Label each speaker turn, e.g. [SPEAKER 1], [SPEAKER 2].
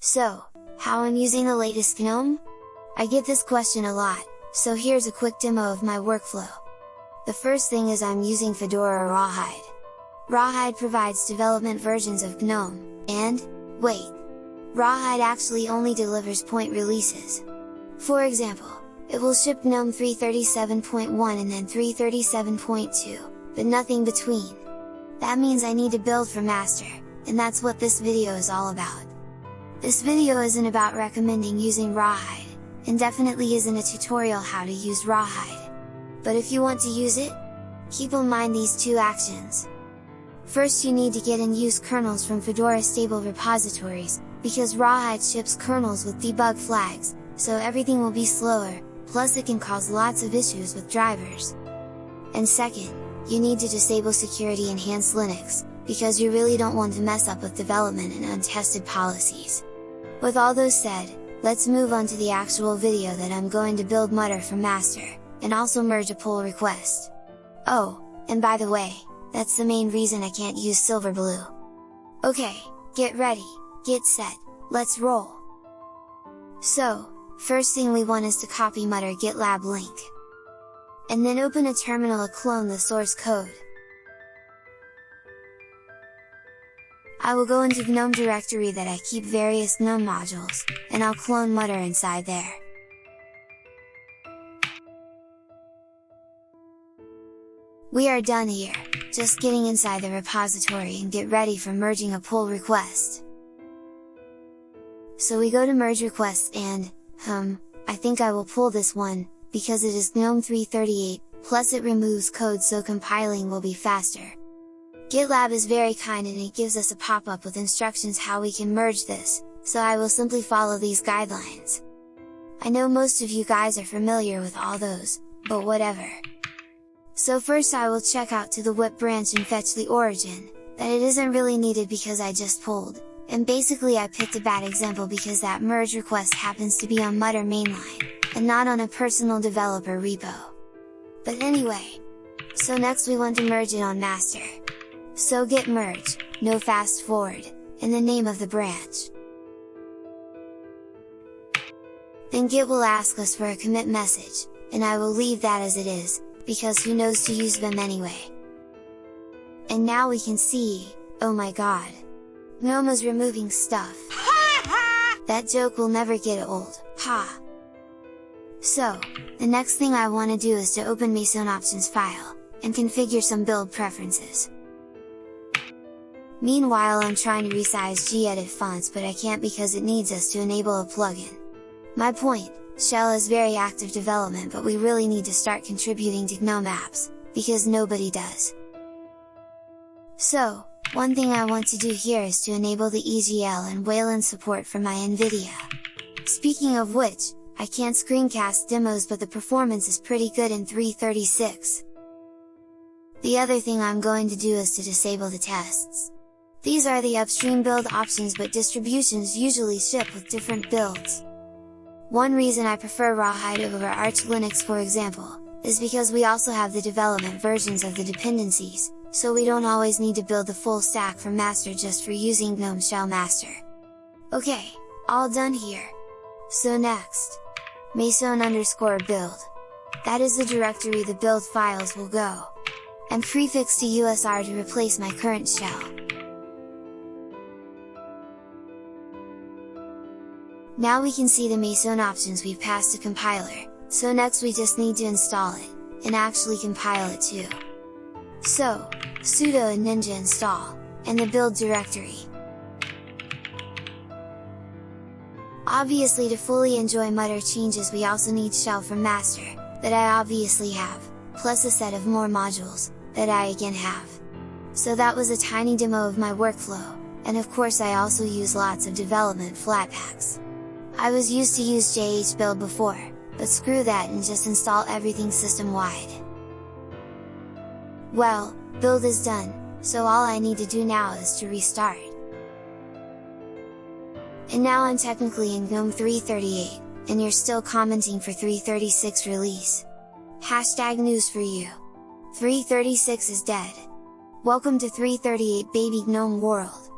[SPEAKER 1] So, how I'm using the latest GNOME? I get this question a lot, so here's a quick demo of my workflow. The first thing is I'm using Fedora Rawhide. Rawhide provides development versions of GNOME, and, wait! Rawhide actually only delivers point releases. For example, it will ship GNOME 337.1 and then 337.2, but nothing between. That means I need to build for master, and that's what this video is all about. This video isn't about recommending using Rawhide, and definitely isn't a tutorial how to use Rawhide. But if you want to use it, keep in mind these two actions. First you need to get and use kernels from Fedora stable repositories, because Rawhide ships kernels with debug flags, so everything will be slower, plus it can cause lots of issues with drivers. And second, you need to disable security enhanced Linux, because you really don't want to mess up with development and untested policies. With all those said, let's move on to the actual video that I'm going to build Mutter for master, and also merge a pull request. Oh, and by the way, that's the main reason I can't use Silverblue. Okay, get ready, get set, let's roll! So, first thing we want is to copy Mutter GitLab link. And then open a terminal to clone the source code. I will go into GNOME directory that I keep various GNOME modules, and I'll clone Mutter inside there. We are done here, just getting inside the repository and get ready for merging a pull request. So we go to merge requests and, hum, I think I will pull this one, because it is GNOME 338, plus it removes code so compiling will be faster. GitLab is very kind and it gives us a pop-up with instructions how we can merge this, so I will simply follow these guidelines. I know most of you guys are familiar with all those, but whatever. So first I will check out to the WIP branch and fetch the origin, that it isn't really needed because I just pulled, and basically I picked a bad example because that merge request happens to be on Mutter mainline, and not on a personal developer repo. But anyway! So next we want to merge it on master. So git merge, no fast forward, in the name of the branch. Then git will ask us for a commit message, and I will leave that as it is, because who knows to use them anyway. And now we can see, oh my god! GNOME removing stuff! that joke will never get old, ha! So, the next thing I want to do is to open Meson options file, and configure some build preferences. Meanwhile I'm trying to resize gedit fonts but I can't because it needs us to enable a plugin. My point, Shell is very active development but we really need to start contributing to GNOME apps, because nobody does. So, one thing I want to do here is to enable the EGL and Wayland support for my NVIDIA. Speaking of which, I can't screencast demos but the performance is pretty good in 336. The other thing I'm going to do is to disable the tests. These are the upstream build options but distributions usually ship with different builds. One reason I prefer Rawhide over Arch Linux for example, is because we also have the development versions of the dependencies, so we don't always need to build the full stack from master just for using GNOME Shell Master. Okay, all done here! So next, meson underscore build. That is the directory the build files will go. And prefix to USR to replace my current shell. Now we can see the Meson options we've passed to compiler, so next we just need to install it, and actually compile it too. So, sudo ninja install, and the build directory. Obviously to fully enjoy Mutter changes we also need shell from master, that I obviously have, plus a set of more modules, that I again have. So that was a tiny demo of my workflow, and of course I also use lots of development flatpaks. I was used to use JHBuild before, but screw that and just install everything system wide. Well, build is done, so all I need to do now is to restart. And now I'm technically in GNOME 338, and you're still commenting for 336 release. Hashtag news for you! 336 is dead! Welcome to 338 baby GNOME world!